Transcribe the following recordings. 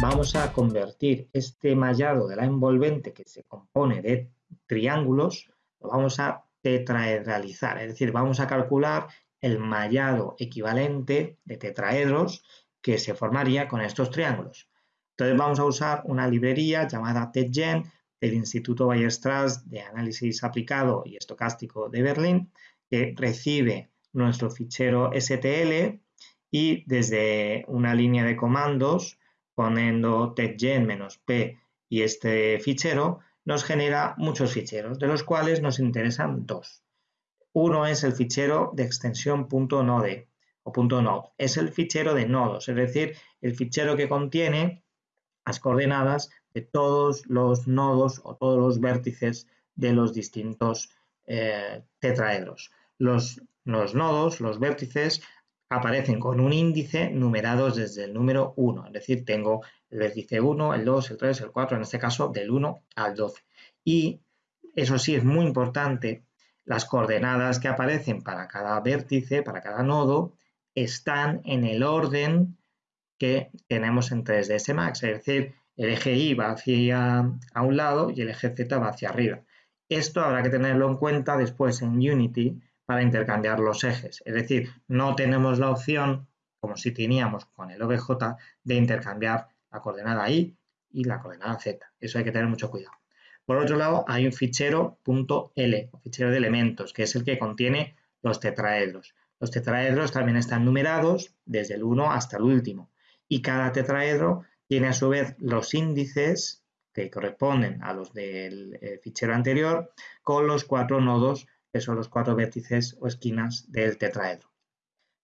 vamos a convertir este mallado de la envolvente que se compone de triángulos, lo vamos a tetraedralizar, es decir, vamos a calcular el mallado equivalente de tetraedros que se formaría con estos triángulos. Entonces vamos a usar una librería llamada TETGEN del Instituto Weierstrass de Análisis Aplicado y Estocástico de Berlín, que recibe nuestro fichero STL y desde una línea de comandos, poniendo TETGEN-P y este fichero, nos genera muchos ficheros, de los cuales nos interesan dos. Uno es el fichero de extensión .node o .node. Es el fichero de nodos, es decir, el fichero que contiene las coordenadas de todos los nodos o todos los vértices de los distintos eh, tetraedros. Los, los nodos, los vértices, aparecen con un índice numerados desde el número 1, es decir, tengo el vértice 1, el 2, el 3, el 4, en este caso del 1 al 12. Y eso sí es muy importante, las coordenadas que aparecen para cada vértice, para cada nodo, están en el orden que tenemos en 3ds Max, es decir, el eje Y va hacia a un lado y el eje Z va hacia arriba. Esto habrá que tenerlo en cuenta después en Unity para intercambiar los ejes. Es decir, no tenemos la opción, como si teníamos con el OBJ, de intercambiar la coordenada Y y la coordenada Z. Eso hay que tener mucho cuidado. Por otro lado, hay un fichero .l, fichero de elementos, que es el que contiene los tetraedros. Los tetraedros también están numerados desde el 1 hasta el último y cada tetraedro tiene a su vez los índices que corresponden a los del eh, fichero anterior con los cuatro nodos son los cuatro vértices o esquinas del tetraedro.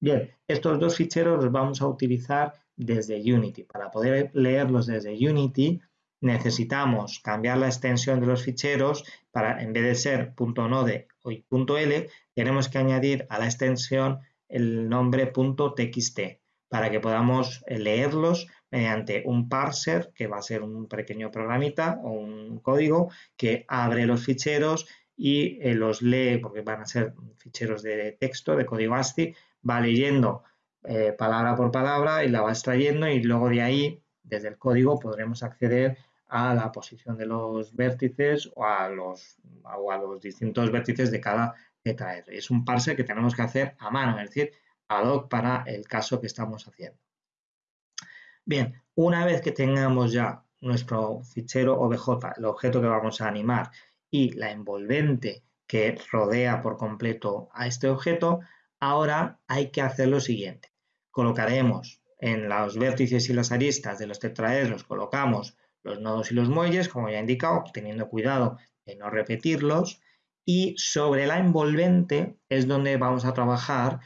Bien, estos dos ficheros los vamos a utilizar desde Unity. Para poder leerlos desde Unity necesitamos cambiar la extensión de los ficheros para, en vez de ser .node o .l, tenemos que añadir a la extensión el nombre .txt para que podamos leerlos mediante un parser, que va a ser un pequeño programita o un código que abre los ficheros y eh, los lee, porque van a ser ficheros de texto, de código ASCII, va leyendo eh, palabra por palabra y la va extrayendo y luego de ahí, desde el código, podremos acceder a la posición de los vértices o a los, o a los distintos vértices de cada tetraedro. Es un parser que tenemos que hacer a mano, es decir, ad hoc para el caso que estamos haciendo. Bien, una vez que tengamos ya nuestro fichero OBJ, el objeto que vamos a animar, y la envolvente que rodea por completo a este objeto, ahora hay que hacer lo siguiente. Colocaremos en los vértices y las aristas de los tetraedros, colocamos los nodos y los muelles, como ya he indicado, teniendo cuidado de no repetirlos, y sobre la envolvente es donde vamos a trabajar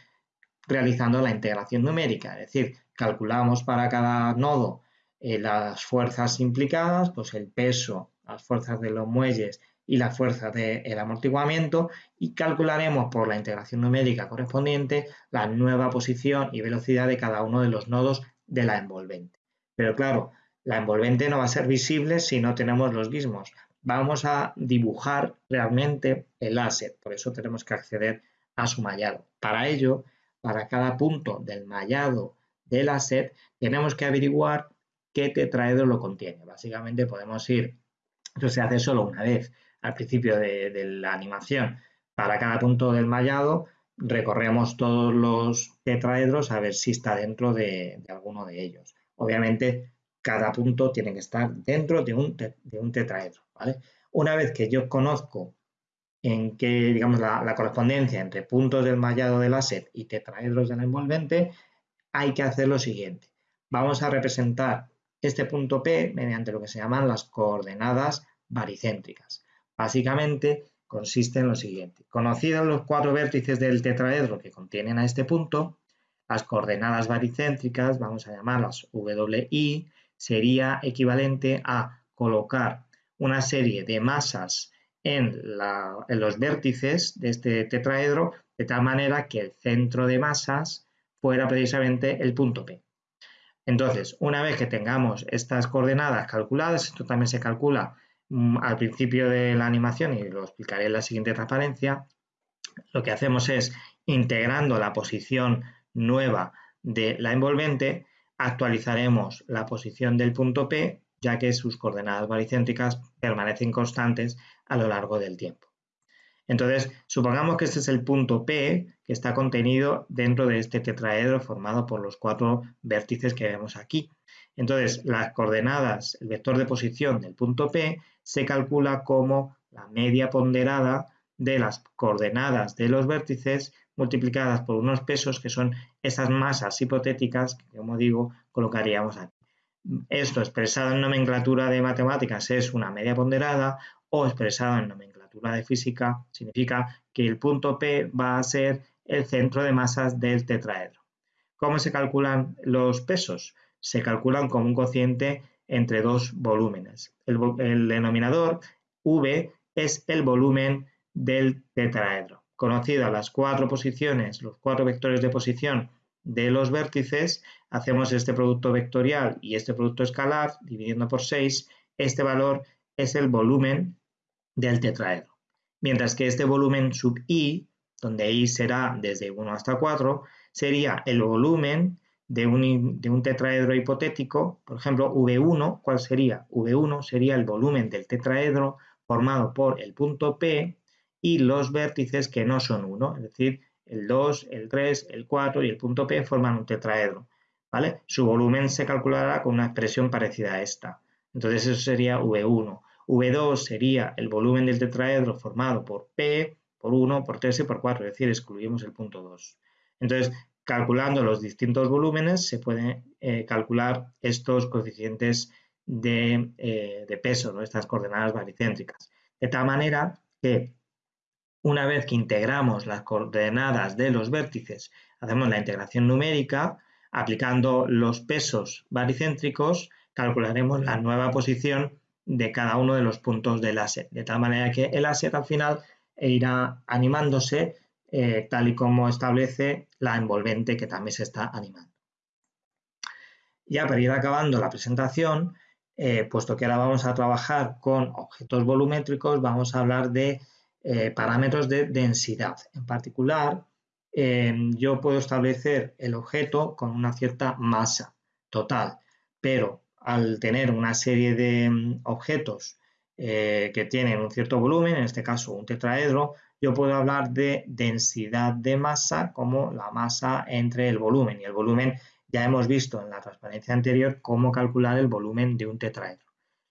realizando la integración numérica, es decir, calculamos para cada nodo eh, las fuerzas implicadas, pues el peso, las fuerzas de los muelles y la fuerza del amortiguamiento y calcularemos por la integración numérica correspondiente la nueva posición y velocidad de cada uno de los nodos de la envolvente. Pero claro, la envolvente no va a ser visible si no tenemos los mismos. Vamos a dibujar realmente el asset, por eso tenemos que acceder a su mallado. Para ello, para cada punto del mallado del asset, tenemos que averiguar qué tetraedro lo contiene. Básicamente podemos ir, eso se hace solo una vez, al principio de, la animación. Para cada punto del mallado recorremos todos los tetraedros a ver si está dentro de, alguno de ellos. Obviamente, cada punto tiene que estar dentro de un, tetraedro. Una vez que yo conozco en qué, digamos, la, correspondencia entre puntos del mallado del asset y tetraedros del envolvente, hay que hacer lo siguiente. Vamos a representar este punto P mediante lo que se llaman las coordenadas baricéntricas. Básicamente consiste en lo siguiente. Conocidos los cuatro vértices del tetraedro que contienen a este punto, las coordenadas baricéntricas, vamos a llamarlas WI, sería equivalente a colocar una serie de masas en, en, los vértices de este tetraedro de tal manera que el centro de masas fuera precisamente el punto P. Entonces, una vez que tengamos estas coordenadas calculadas, esto también se calcula al principio de la animación, y lo explicaré en la siguiente transparencia, lo que hacemos es, integrando la posición nueva de la envolvente, actualizaremos la posición del punto P, ya que sus coordenadas baricéntricas permanecen constantes a lo largo del tiempo. Entonces, supongamos que este es el punto P que está contenido dentro de este tetraedro formado por los cuatro vértices que vemos aquí. Entonces, las coordenadas, el vector de posición del punto P se calcula como la media ponderada de las coordenadas de los vértices multiplicadas por unos pesos que son esas masas hipotéticas que, como digo, colocaríamos aquí. Esto expresado en nomenclatura de matemáticas es una media ponderada o expresado en nomenclatura de física significa que el punto P va a ser el centro de masas del tetraedro. ¿Cómo se calculan los pesos? Se calculan como un cociente entre dos volúmenes. El, denominador V es el volumen del tetraedro. Conocidas las cuatro posiciones, los cuatro vectores de posición de los vértices, hacemos este producto vectorial y este producto escalar, dividiendo por 6, este valor es el volumen del tetraedro. Mientras que este volumen sub i, donde i será desde 1 hasta 4, sería el volumen de un, de un, tetraedro hipotético, por ejemplo, V1, ¿cuál sería? V1 sería el volumen del tetraedro formado por el punto P y los vértices que no son 1, es decir, el 2, el 3, el 4 y el punto P forman un tetraedro. ¿vale? Su volumen se calculará con una expresión parecida a esta. Entonces eso sería V1. V2 sería el volumen del tetraedro formado por P, por 1, por 3 y por 4, es decir, excluimos el punto 2. Entonces, calculando los distintos volúmenes, se pueden eh, calcular estos coeficientes de, eh, de peso, ¿no? estas coordenadas baricéntricas. De tal manera que una vez que integramos las coordenadas de los vértices, hacemos la integración numérica, aplicando los pesos baricéntricos, calcularemos la nueva posición de cada uno de los puntos del láser, de tal manera que el láser al final irá animándose eh, tal y como establece la envolvente que también se está animando. Ya para ir acabando la presentación, eh, puesto que ahora vamos a trabajar con objetos volumétricos, vamos a hablar de eh, parámetros de densidad. En particular, yo puedo establecer el objeto con una cierta masa total, pero al tener una serie de mm, objetos que tienen un cierto volumen, en este caso un tetraedro, yo puedo hablar de densidad de masa como la masa entre el volumen y el volumen ya hemos visto en la transparencia anterior cómo calcular el volumen de un tetraedro.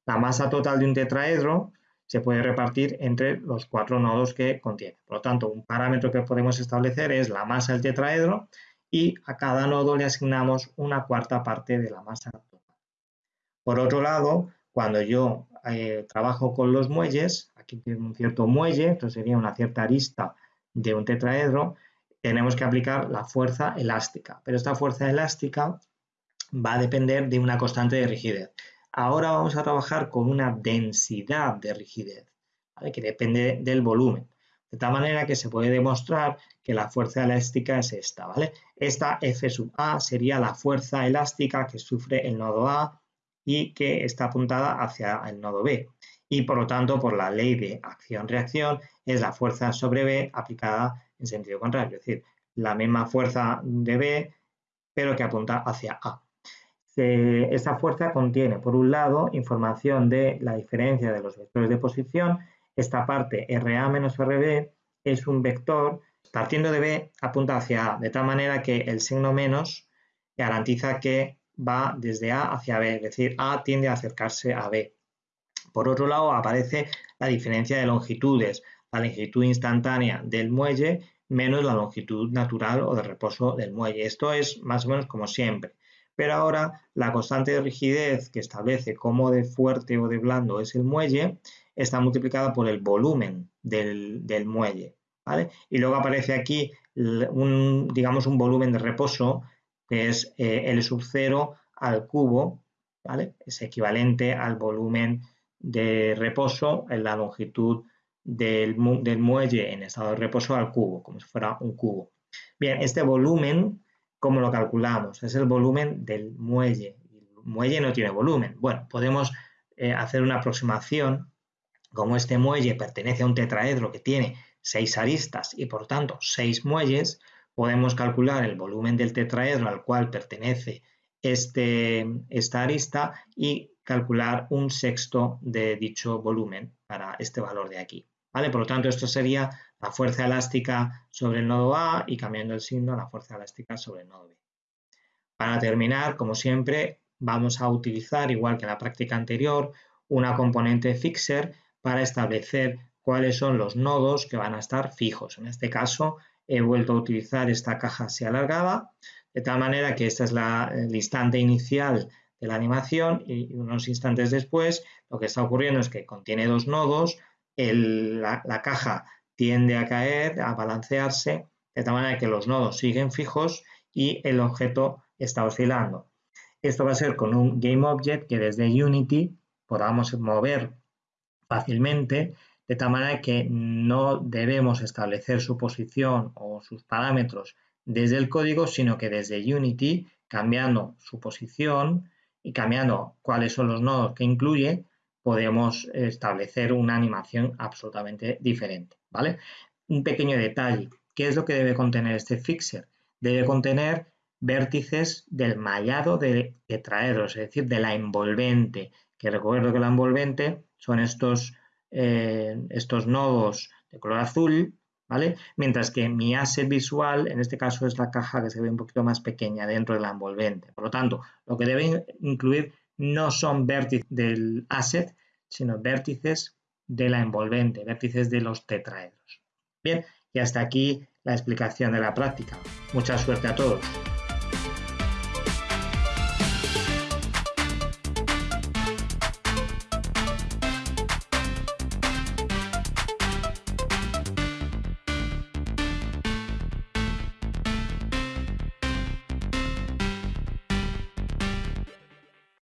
La masa total de un tetraedro se puede repartir entre los cuatro nodos que contiene. Por lo tanto, un parámetro que podemos establecer es la masa del tetraedro y a cada nodo le asignamos una cuarta parte de la masa total. Por otro lado, cuando yo eh, trabajo con los muelles, aquí tengo un cierto muelle, esto sería una cierta arista de un tetraedro, tenemos que aplicar la fuerza elástica, pero esta fuerza elástica va a depender de una constante de rigidez. Ahora vamos a trabajar con una densidad de rigidez, que depende del volumen. De tal manera que se puede demostrar que la fuerza elástica es esta, ¿vale? Esta F sub A sería la fuerza elástica que sufre el nodo A y que está apuntada hacia el nodo B. Y por lo tanto, por la ley de acción-reacción, es la fuerza sobre B aplicada en sentido contrario, es decir, la misma fuerza de B, pero que apunta hacia A. esta fuerza contiene, por un lado, información de la diferencia de los vectores de posición. Esta parte RA menos RB es un vector, partiendo de B, apunta hacia A, de tal manera que el signo menos garantiza que va desde A hacia B, es decir, A tiende a acercarse a B. Por otro lado, aparece la diferencia de longitudes la longitud instantánea del muelle menos la longitud natural o de reposo del muelle. Esto es más o menos como siempre. Pero ahora la constante de rigidez que establece cómo de fuerte o de blando es el muelle está multiplicada por el volumen del, muelle. ¿vale? Y luego aparece aquí un, digamos, un volumen de reposo que es eh, L sub 0 al cubo, ¿vale? es equivalente al volumen de reposo en la longitud del, muelle en estado de reposo al cubo, como si fuera un cubo. Bien, este volumen, ¿cómo lo calculamos? Es el volumen del muelle. El muelle no tiene volumen. Bueno, podemos eh, hacer una aproximación. Como este muelle pertenece a un tetraedro que tiene seis aristas y por tanto seis muelles, podemos calcular el volumen del tetraedro al cual pertenece este, esta arista y calcular un sexto de dicho volumen para este valor de aquí. ¿vale? Por lo tanto, esto sería la fuerza elástica sobre el nodo A y cambiando el signo la fuerza elástica sobre el nodo B. Para terminar, como siempre, vamos a utilizar, igual que en la práctica anterior, una componente fixer para establecer cuáles son los nodos que van a estar fijos. En este caso, he vuelto a utilizar esta caja así alargada, de tal manera que este es el instante inicial de la animación y unos instantes después lo que está ocurriendo es que contiene dos nodos, la, caja tiende a caer, a balancearse, de tal manera que los nodos siguen fijos y el objeto está oscilando. Esto va a ser con un GameObject que desde Unity podamos mover fácilmente, de tal manera que no debemos establecer su posición o sus parámetros desde el código, sino que desde Unity, cambiando su posición y cambiando cuáles son los nodos que incluye, podemos establecer una animación absolutamente diferente, ¿vale? Un pequeño detalle, ¿qué es lo que debe contener este fixer? Debe contener vértices del mallado de tetraedros, es decir, de la envolvente, que recuerdo que la envolvente son estos, eh, estos nodos de color azul, ¿vale? Mientras que mi asset visual, en este caso, es la caja que se ve un poquito más pequeña dentro de la envolvente. Por lo tanto, lo que debe incluir no son vértices del asset, sino vértices de la envolvente, vértices de los tetraedros. Bien, y hasta aquí la explicación de la práctica. Mucha suerte a todos.